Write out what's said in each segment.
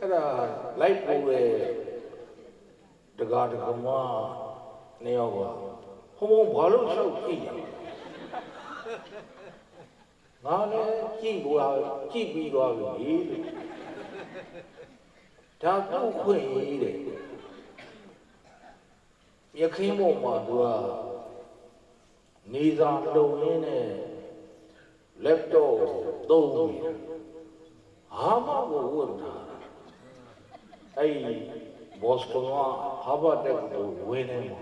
အဲ့ဒါလိုက်ပို့တဲ့တကားတကမနေရောကဟိုဘုံဘာလို့လျှောက်ကြည့်ရငါလည်းကြည့်ပေါ်ကြည့်ပြီးသွားပြီလို့ဒါပုတ်ခွင့်ရေးတဲ့ရခင်းပေါ်မှာသူကနေစာလုံရင်းနဲ့ laptop သုံးနေတာဟာမကိုဝန်တာ အဲ့ဘော့စကွန်ကဟာဗတ်တက်ကိုဝင်နေမှာ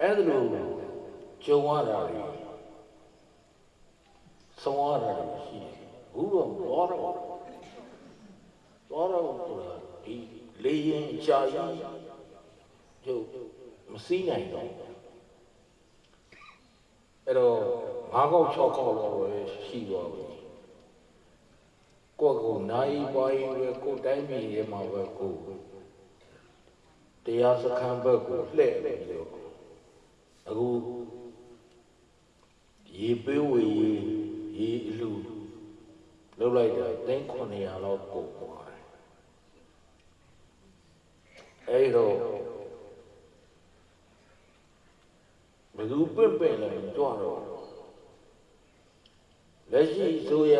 အဲ့ဒါလိုကြုံရတာလေဆုံးရတာလေရှိတယ်ဘူးတော့တော့တော့တော့တော့ဆိုတာဒီလေရင်ကြာကြီးကျုပ်မစည်းနိုင်တော့အဲ့တော့ငါးကောက်၆ကောက်တော့ပဲရှိသွားပြီ ကိုယ့်ကိုနိုင်ပွားရေးပဲကိုယ်တိုင်းပြည်ရဲ့မှာပဲကိုယ်တရားစခန်းဘက်ကိုလှည့်ပြီးတော့အခုရေပေးဝေရေအလူလောက်လိုက်တာသိန်း900လောက်ကုန်သွားတယ်အဲ့တော့ဘယ်သူပြင့်ပြင့်လဲကြွတော့လက်ရှိဆိုရ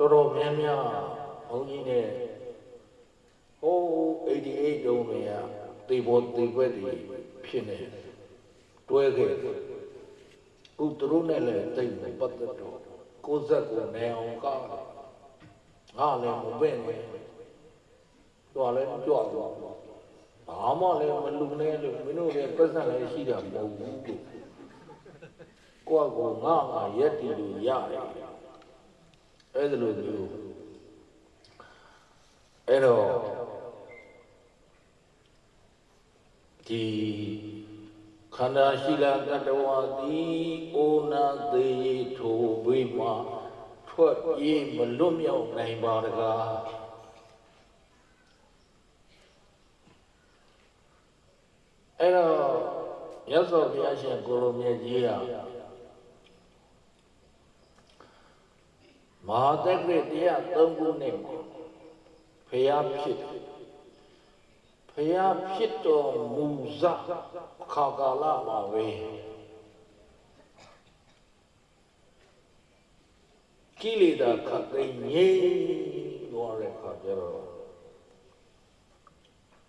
တော်တော်များများဘုန်းကြီးနဲ့ဟို88တုန်းကတေဘောတေဘက်တွေဖြစ်နေတွဲခဲ့ခုသူတို့နဲ့လည်းတိတ်မပတ်သက်တော့ကိုယ်ဆက်ကိုနေအောင်ကောင်းငါလည်းမပင့်နဲ့တော်လည်းကြွတော့ဘာမှလည်းမလူနဲ့လို့မင်းတို့လည်းပတ်စံလည်းရှိတာမဟုတ်ဘူးကိုယ့်ကိုငါငါရက်တီလို့ရတယ် အဲ့ဒါလိုမျိုးအဲ့တော့ဒီခန္ဓာရှိလာတတဝါသည်အိုနာသေးထိုဝိမထွက်ပြေးမလွတ်မြောက်နိုင်ပါတကားအဲ့တော့ရသော်ဘုရားရှင်ကိုလိုမြတ်ကြီးက မဟာတက္ကရတရား၃ခုနဲ့ဖျားဖြစ်ဖျားဖြစ်တော်မူဇခါကာလမှာပဲကိလေသာခတ်သိမ်းငြိမ်းသွားတဲ့ခါကျတော့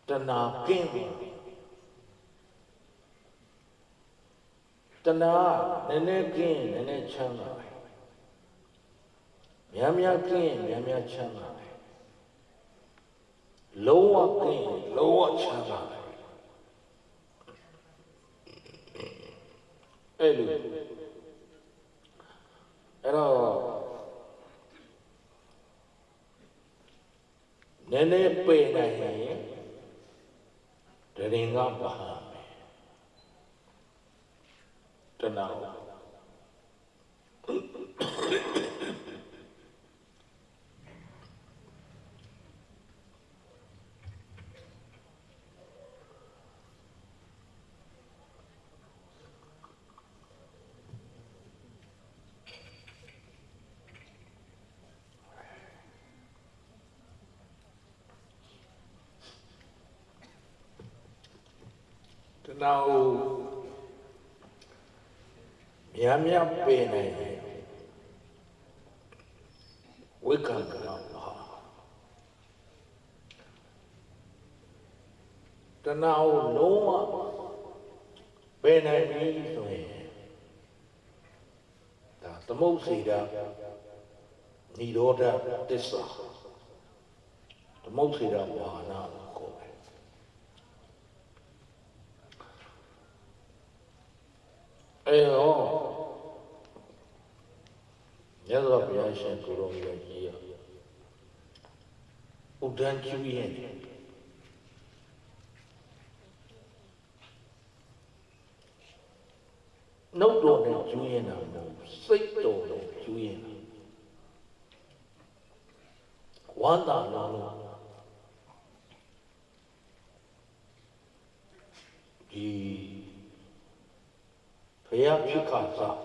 တဏှာကင်းတယ်တဏှာနည်းနည်းကင်းနည်းနည်းချမ်းသာတယ် များများကင်းများများချမ်းသာတယ်လုံးဝကင်းလုံးဝချမ်းသာတယ်အဲ့လိုအဲ့တော့နည်းနည်းပေနိုင်ရင်တရင်ကပါတဏှာ တဏှာကိုများများပေနိုင်တယ်ဝိကံကလာပါတဏှာကိုလုံးဝပေနိုင်ပြီဆိုရင်ဒါသမုတ်စီတာនិရောဓတစ္ဆာသမုတ်စီတာဘာနာကိုပဲ အဲတော့မြတ်စွာဘုရားရှင်ကိုရောမြတ်ကြီးရဥဒ္ဒန်ကျူးရင်နှုတ်တော်နဲ့ကျူးရင်တာမဟုတ်စိတ်တော်နဲ့ကျူးရင်တာဝန္တာလုံးလုံးဒီ ဘုရားဖြစ်ခါစား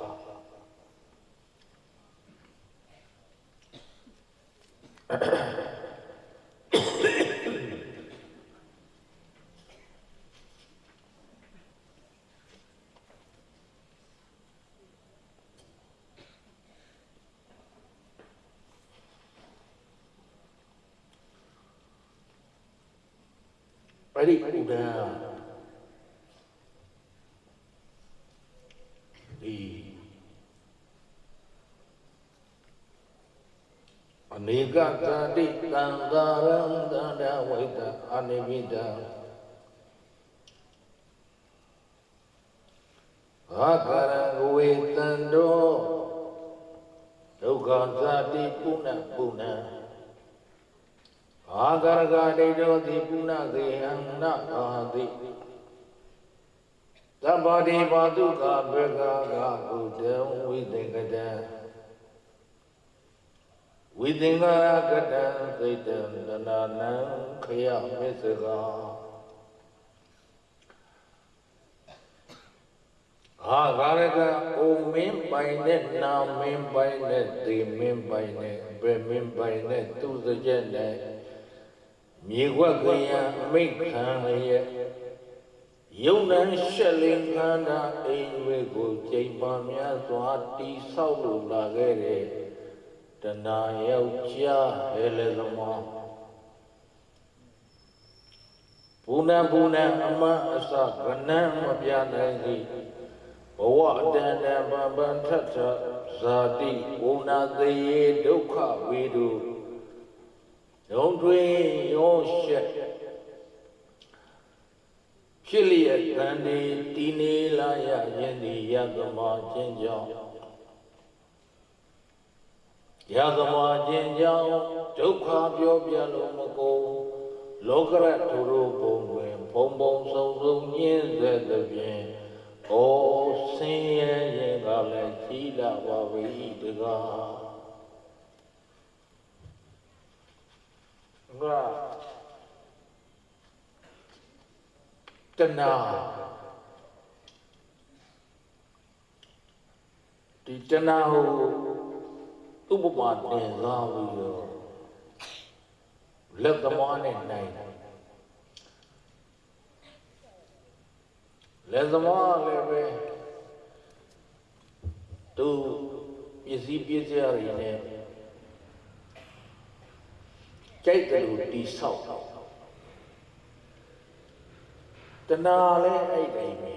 အဲ့ဒီဥဒ္ဒံဒီ အနေကသတိတံသာရံတန္တဝိတအနိမိတံအာကာရံဝေတံတောဒုက္ခသတိပုဏ္ဏပုဏ္ဏအာဂရဂဒိဋ္ဌောတိပုဏ္ဏကေဟံနအာတိသဗ္ဗတိပါတုကဘေကကကုတံဝိသေကတံ ဝိသင်္ကာရကတံသိတံတနာနံခယမစ္စကာအာဂရကအိုမင်းပိုင်နဲ့နာမင်းပိုင်နဲ့သေမင်းပိုင်နဲ့ဘယ်မင်းပိုင်နဲ့သူစကြက်နဲ့မြေခွက်ကရံအမိတ်ခံရဲ့ယုံနံရှက်လင်ခန္ဓာအိမ်ဝေကိုကြိမ်ပါများစွာတိဆောက်လို့လာခဲ့တဲ့ တဏှာယောက်ျားဟဲလေသမောဘုဏဘုဏအမအစကနံမပြနိုင်သည်ဘဝအတန်တန်ပန်ပန်ထထဇာတိဘုဏသေဒုက္ခဝေဒုဒုံတွင်ရောရှက်ဖြစ်လျက်တန်ဒီတည်နေလာရခြင်းဒီယသမာခြင်းကြောင့် ယသမာခြင်းကြောင့်ဒုက္ခပြောပြလို့မကုန်လောကရထုရုပုံတွင်ဘုံဘုံဆုံဆုံညင်းစေသဖြင့်ဩဆင်းရဲရင်ကလည်းကြီးလာပါပြီတကားငါတဏှာဒီတဏှာကို ဥပမာတင်စားပြီးတော့လက်သမားနဲ့နိုင်တယ်လက်သမားလည်းပဲသူပစ္စည်းပစ္စည်းရည်နဲ့ကြိုက်တယ်လို့တိဆောက်တော့တဏှာလည်းအဲ့တိုင်းပဲ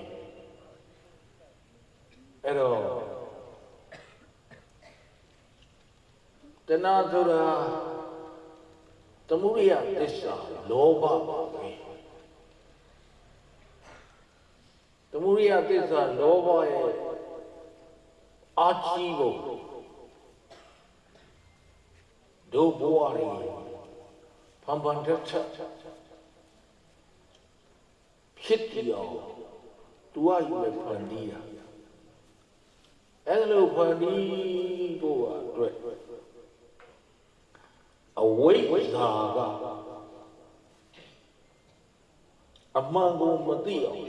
အဲ့တော့ တဏှာဆိုတာသမုဒိယသစ္စာလောဘပါပဲသမုဒိယသစ္စာလောဘရဲ့အာချီကိုဒုဘဝရီဖန်ဖန်တက်ချက်ဖြစ်ပြောင်းသူကယူမဲ့ဖန်တီးတာအဲ့လိုဖန်တီးဖို့အတွက် အဝိဇ္ဇာကအမှန်ကိုမသိအောင်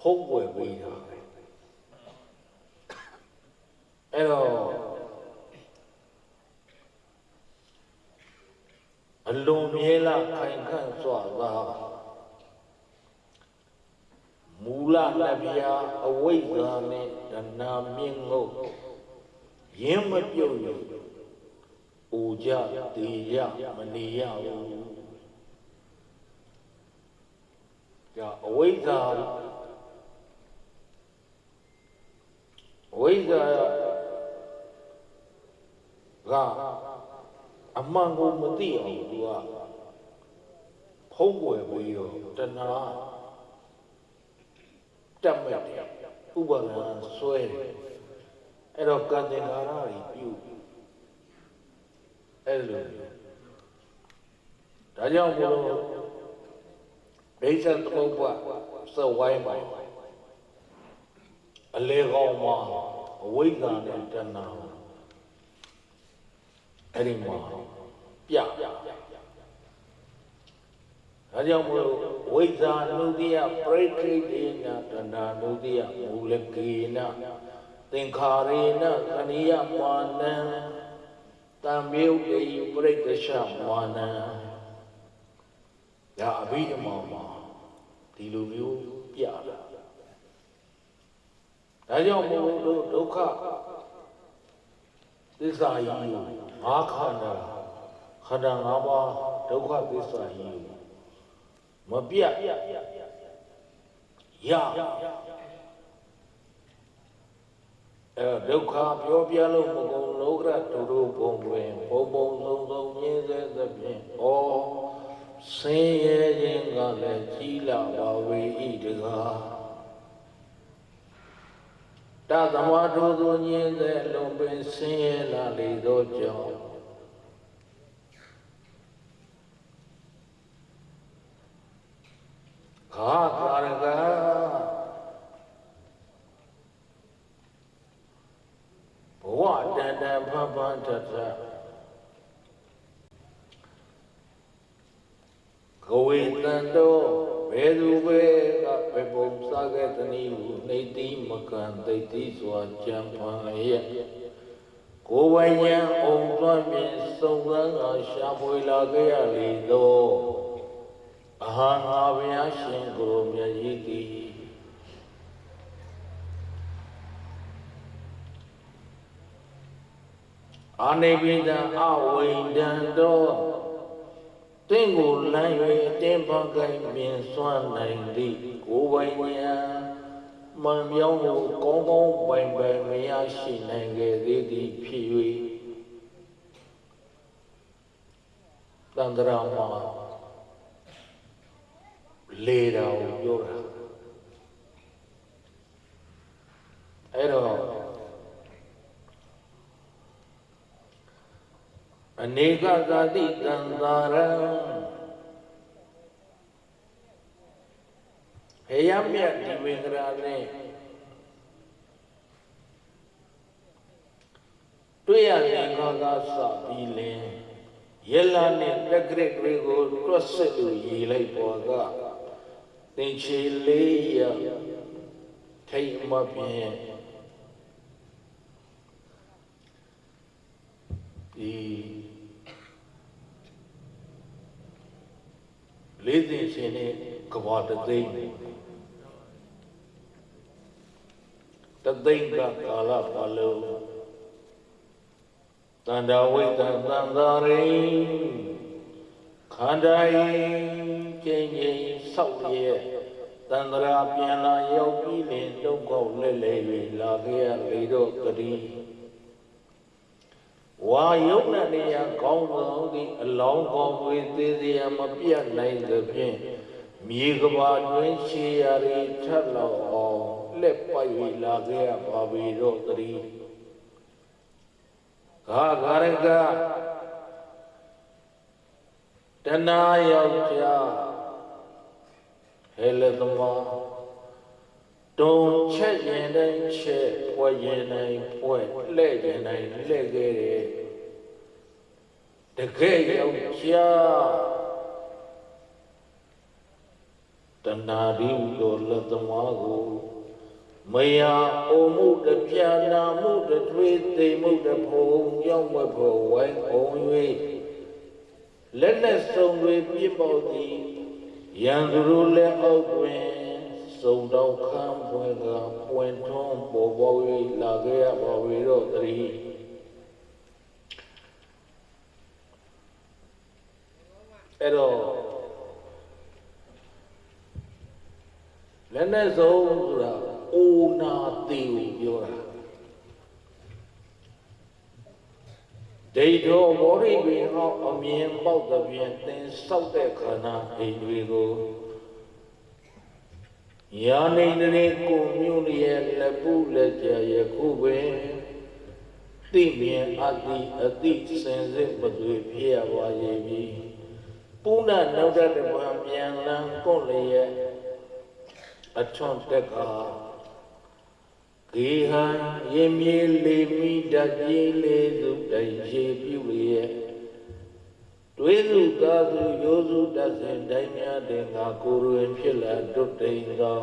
ဖုံးကွယ်ပေးတာအဲ့တော့အလွန်မြဲလာခိုင်ခန့်စွာသာမူလလက်ပြာအဝိဇ္ဇာနဲ့တဏှာမြင့်ငုတ်ရင်းမပြုတ်လို့ အိုကြတေရမနေရဘူးကြာအဝိဇ္ဇာအဝိဇ္ဇာကအမှန်ကိုမသိအောင်သူကဖုံးကွယ်ပြီးတော့တဏှာတက်မဲ့တယ်ဥပဒနာဆွဲတယ်အဲ့တော့ကံတင်္ကာရတွေပြု အဲ့လိုဒါကြောင့်ဘုလို့ဒိဋ္ဌသမုပ္ပါစဝိုင်းပါအလေကောင်းမှာအဝိဇ္ဇာနဲ့တဏှာအဲ့ဒီမှာပြဒါကြောင့်မလို့ဝိဇ္ဇာနုတ္တိယပရိခိတေနတဏှာနုတ္တိယမူလကေနသင်္ခါရေနသနိယမာနံ တံမေုတေပရိက္ခရှမာနံဒါအဘိဓမ္မာမှာဒီလိုမျိုးပြတာဒါကြောင့်မို့လို့ဒုက္ခသစ္စာကြီးကိုငါးခန္ဓာခန္ဓာ၅ပါးဒုက္ခသစ္စာကြီးကိုမပြတ်ရ အဲဒုက္ခပြောပြလို့မကုန်လောကတူတို့ဘုံတွင်ဘုံဘုံဆုံးဆုံးရင်းစေသဖြင့်ဩဆင်းရဲခြင်းကလည်းကြီးလာပါဝေဤတကားတသမထိုသူညင်းတဲ့လုံပင်ဆင်းရဲလာလေသောကြောင့်ခါကာရကဘဝ တန်တန်ဖန်ဖန်ထထကဝေတန်တော်ဘယ်သူပဲကဘယ်ပုံစားခဲ့သနည်းဟုနှိတိမကံသိတိစွာကြံဖန်ရဲ့ကိုယ်ဝိညာဉ်အောင်သွမ်းမြင်စုံစမ်းကရှာဖွေလာခဲ့ရလေသောအဟံငါဘုရားရှင်ကိုယ်မြတ်ကြီးသည် အာနိဗ္ဗိဒံအဝိဒံတော်တင့်ကိုလမ်း၍အတင်းပန်းကိုင်းမြင်စွမ်းနိုင်သည့်ကိုယ်ပိုင်ဉာဏ်မှန်မြောင်းကိုကောင်းကောင်းပိုင်ပိုင်မရရှိနိုင်ခဲ့သေးသည်ဖြစ်၍တန္တရာမှာလေတော်ပြောတာအဲ့တော့ အနေကသာတိတံသာရံဟေယမြတ်ဒီဝေကရာနဲ့တွေ့ရတဲ့ခါကစပြီးလင်ယလာနဲ့တက်ကရစ်တွေကိုတွတ်ဆက်လို့ရေလိုက်ပေါ်ကသင်ချေလေးရထိတ်မပြင်းဒီ လေးသိရှင်နဲ့ကဘာတသိမ့်တသိမ့်ကကာလပါလုံးတန္တဝိတ္တသံသာရိခန္ဓာယကျင်းကျင်းဆောက်ရဲ့တန္တရာပြန်လာရောက်ပြီးလင်ဒုက္ခလဲလဲ၍လာခဲ့ရလေတော့တတိ ဝါယုံနဲ့နေရကောင်းသောသည်အလောင်းကောင်းဝေသေးသေးမပြတ်နိုင်သဖြင့်မြေကဘာတွင်ရှေရရီထက်လောက်အောင်လက်ပိုက်၍လာခဲ့ရပါပြီတော့တတိဂါဂရကတဏှာယောက်ျားဟဲလသမ တုံချက်ရင်တိုင်းချက်ဖွဲရင်တိုင်းဖွဲလှဲ့ရင်တိုင်းလှဲ့ခဲ့တယ်တကယ်ယောက်ျားတဏှာရီလိုလက်သမားကိုမယာအိုမှုတပြာနာမှုတထွေးသိမှုတဖုံရောက်မဖို့ဝိုင်းအောင်၍လက်နဲ့စုံတွေပြစ်ပေါသည်ရန်သူတို့လက်အောက်တွင် စုံတော့ခံပွင့်ကပွင့်ထွန်းပေါ်ပေါ်၍လာခဲ့ရပါဝေတော့တည်းအဲ့တော့လက်နဲ့စုံဆိုတာအိုနာတိကိုပြောတာဒိဋ္ဌောဘောရိပင်ဟောအမြင်ပေါက်တဲ့ပြင်သင်ဆောက်တဲ့ခန္ဓာအိမ်တွေကို ယာနေနေကိုမြို့ရဲ့လက်ပုလက်ကြရခုပင်သိမြင်အတိအတိစင်စစ်မသွေဖြစ်ရပါရဲ့ပြီပုဏ္ဏနောက်တဲ့ဘဝပြန်လန်းကိုလည်းရဲ့အထွန်တက်ကဂေဟံရင်မြေလေမိတပြေးလေသူတိုင်ရှိပြုလျက် တွေးစုသာစုရိုးစုတတ်စဉ်တိုင်းများတဲ့ငါကိုယ်တွင်ဖြစ်လာတွတ်တိန်သော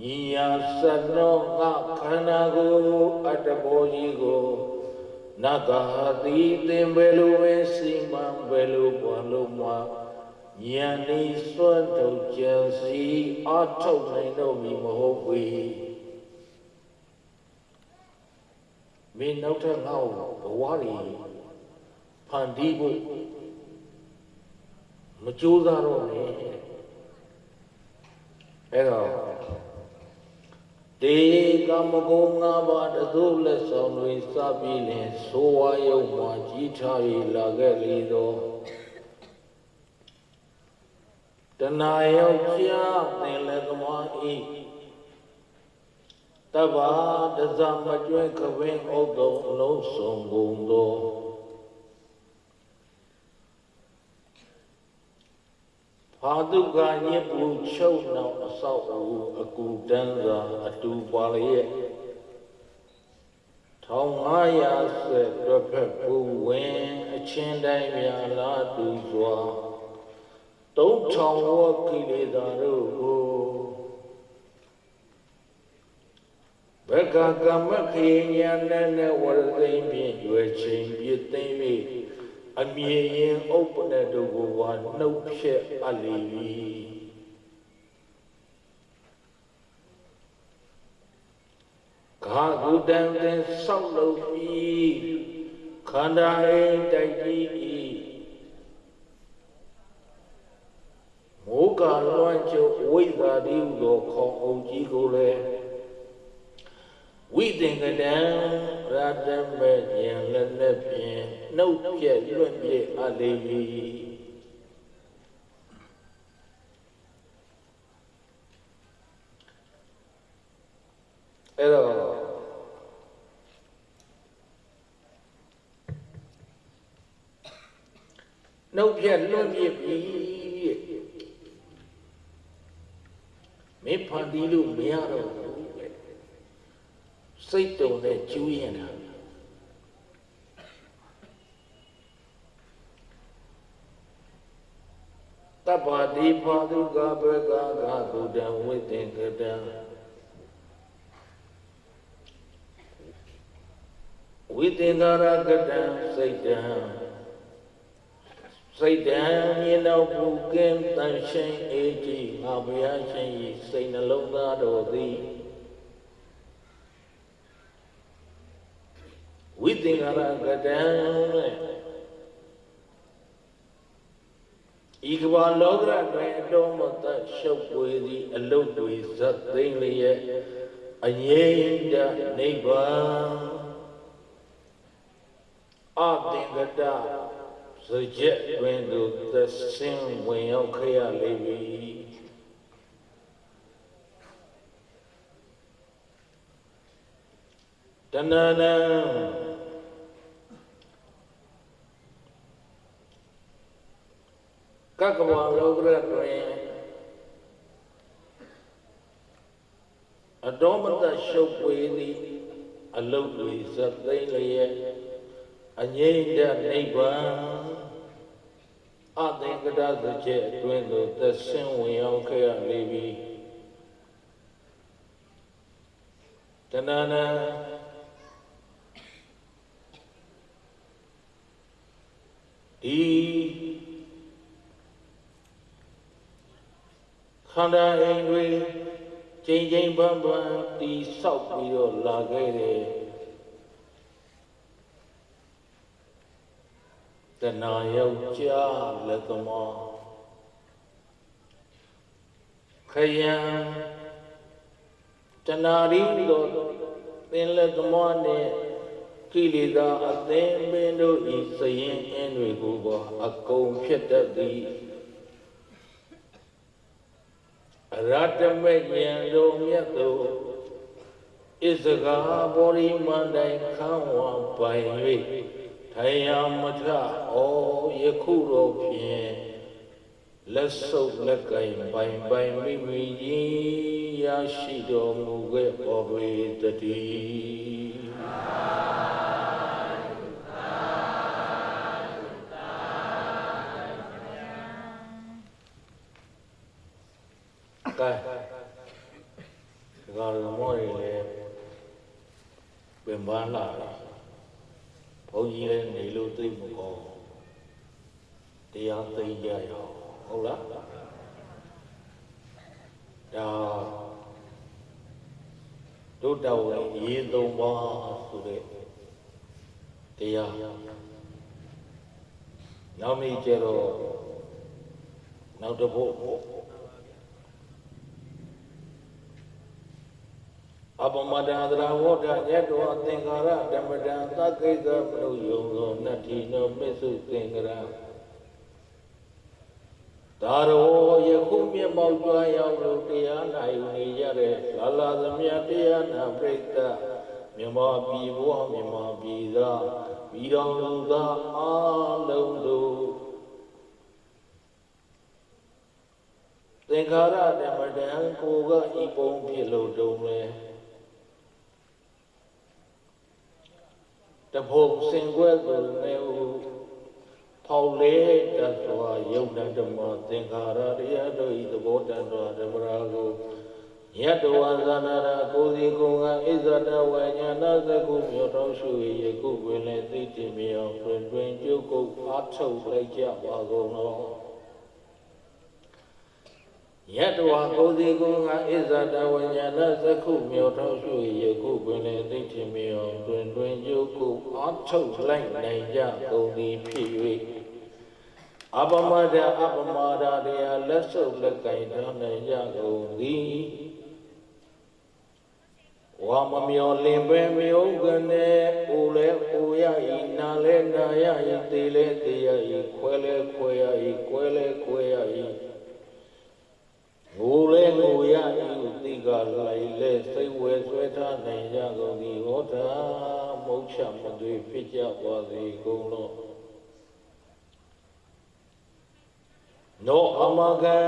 ညီယာစနောငါခန္ဓာကိုယ်အတ္တဘောကြီးကိုနဂါတိသင်ဘယ်လိုပဲစီမံဘယ်လိုပွားလို့မှဉာဏ်ဤစွတ်ထုတ်ကြံစီအထုတ်နိုင်တော့မည်မဟုတ်ပေမင်းနောက်ထပ်ငါ့ကိုဘဝရီ ဖန်တီးဖို့မကြိုးစားတော့နဲ့အဲ့တော့တေကမကုံငါးပါးတသို့လက်ဆောင်တွေစပြီးလင်ဆိုဝါယုံမှာကြီးထား၍လာခဲ့လေတော့တဏှာယောက်ျားသင်လည်းသမားဤတဗ္ဗာတဇမကျွဲခဝင်းဥဒ္ဒုံအလုံးစုံကုန်သော ဘာတုကညစ်ပူချုပ်နောက်အဆောက်အဦအကူတန်းစွာအတူပါလျက်1500ဆက်တွက်ဖက်ပူဝင်အချင်းတိုင်းများလာတူစွာ3000ဝကိလေသာတို့ကိုဘဂကမခေညာနဲ့နဲ့ဝရသိမ့်ဖြင့်ရွယ်ချင်းပြည့်သိမ့်၍ အမြင်ရင်ဥပ္ပနတို့ကိုဝါနှုတ်ဖြက်အပ်လေ၏ခါကုတံသင်ဆောက်လုပ်ပြီးခန္ဓာအိမ်တိုက်ကြီး၏မိုးကလွှမ်းကျုပ်ဝိဇ္ဇာတိဟုသောခေါင်းအုပ်ကြီးကိုလည်း ဝိသင်္ကတံရတမေယံလည်းနဲ့ဖြင့်နှုတ်ပြက်လွတ်ပြည့်အပ်လေ၏အဲ့တော့နှုတ်ပြက်လွတ်ပြည့်ပြီမင်းဖန်တီးလို့မရတော့ဘူးတဲ့ စိတ်တုံနဲ့ကျူးရင်တာတပ္ပတိပါဒုကဘဂဂကုတံဝိသင်္ကတံဝိသင်္ကာရကတံစိတ်တံစိတ်တံမြေနောက်ပူကင်းတန်ရှင်းအေးကြည်ငါဘုရားရှင်ဤစိတ်နှလုံးသားတော်သည်ဝိ သင်္ကာရကတံဤကဘာလောကရတွင်အတော်မတရှုပ်ပွေသည့်အလုတ်တွေဇတ်သိမ့်လျက်အငြိမ့်တနိဗ္ဗာန်အသင်္ကတစကြက်တွင်သို့သဆင်းဝင်ရောက်ခရလိမ့်မည်တဏ္ဍ ကကဝလောကရတွင်အတော်မတရှုပ်ပွေသည်အလုတ်တွေဇတ်သိမ့်လျက်အငြိမ့်တဲ့နိဗ္ဗာန်အသင်္ကတသကျက်အတွင်းသို့သဆင်းဝင်ရောက်ခဲ့ရလေပြီတဏ္ဍနာဒီ ခန္ဓာအိမ်တွေချိန်ချိန်ပန်းပန်းတီဆောက်ပြီးတော့လာခဲ့တယ်တဏှာယောက်ျားလက်သမားခယံတဏှာရီတို့သင်လက်သမားနဲ့ကိလေသာအသင်ပင်တို့ဤစရင်အင်းတွေကိုပါအကုန်ဖြစ်တတ်သည်အ ရတမေဉာဏ်တို့မြတ်တို့ဣဇဂါဘောရိမန္တိုင်ခံဝပိုင်၍ထိုင်ရမထဩယခုတော့ဖြင့်လက်ဆုပ်လက်ကင်ပိုင်ပိုင်မိမိကြီးရရှိတော်မူခဲ့ပေါ်ပေတည်းကဲဒီကောင်မော်ရီလေ ပင်ပန်းလာတယ်ဘုန်းကြီးလည်းနေလို့သိမကောင်းတရားသိကြရအောင်ဟုတ်လားဒါတို့တော်ဝင်ရေးသုံးပါဆိုတဲ့တရားနောက်နေ့ကျတော့နောက်တစ်ဖို့ အပမတံသရဝဋ္ဌညက်တော်အသင်္ကာရဓမ္မတံသကိစ္စမနုယုံသောနတ္ထိနောပစ္စုသင်္ကရဒါရောယခုမျက်မှောက်ကြွရောက်လို့တရားနာယူနေကြတဲ့လာလာသမျှတရားနာပရိသတ်မြမပြည်ဘဝမြမပြည်သားပြည်တော်လူသားအားလုံးတို့သင်္ခါရဓမ္မတံကိုကဤပုံဖြစ်လို့တုံးလဲ တဖို့စင်ကွဲသူနေဟုဖောက်လေတတ်စွာယုတ်တဓမ္မသင်္ခါရတရားတို့ဤသဘောတန်တော်ဓမ္မရာကိုယတ္တဝါဇာနာရာကိုယ်စီကိုယ်ကဣဇဒဝဉာဏသကုမြောတော်ရှု၏ယခုပင်လည်းသိတင်မြောင်တွင်တွင်ကျုပ်ကုတ်အားထုတ်လိုက်ကြပါကုန်တော် ယတ္တဝါကိုယ်စီကိုယ်ကဣဇဒဝဉာဏသကုမြောတော်ရှု၏ယခုပင်လည်းသိတင်မြောင်တွင်တွင်ကျုပ်ကုတ်အားထုတ်လိုက်နိုင်ကြကုန်သည်ဖြစ်၍အပမဒအပမဒတရားလက်ဆုပ်လက်ကင်တော်နိုင်ကြကုန်သည်ဝါမမျောလင်ပဲမြုပ်ကနေအိုလဲအိုရဤနာလဲနာရဤတေလဲတေရဤခွဲလဲခွဲရဤကွဲလဲကွဲရဤငိုလဲငိုရဤတိကလိုက်လဲစိတ်ဝဲဆွဲထားနိုင်ကြကုန်သည်ဟောတာ မုတ်ချမသွေဖြစ်ကြပါစေကုန်လောနောအမကံ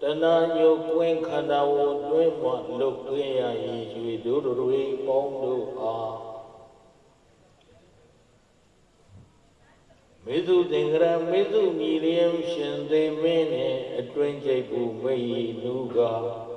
တဏှာညုတ်ကွင်းခန္ဓာဝတွင်းမှလုတ်သွင်းရ၏ရွေတို့တို့တွေပေါင်းတို့အားမေသူသင်္ကရမေသူမြည်လျင်ရှင်သေမင်းနှင့်အတွင်းကျိတ်ဘူးမေဤလူကား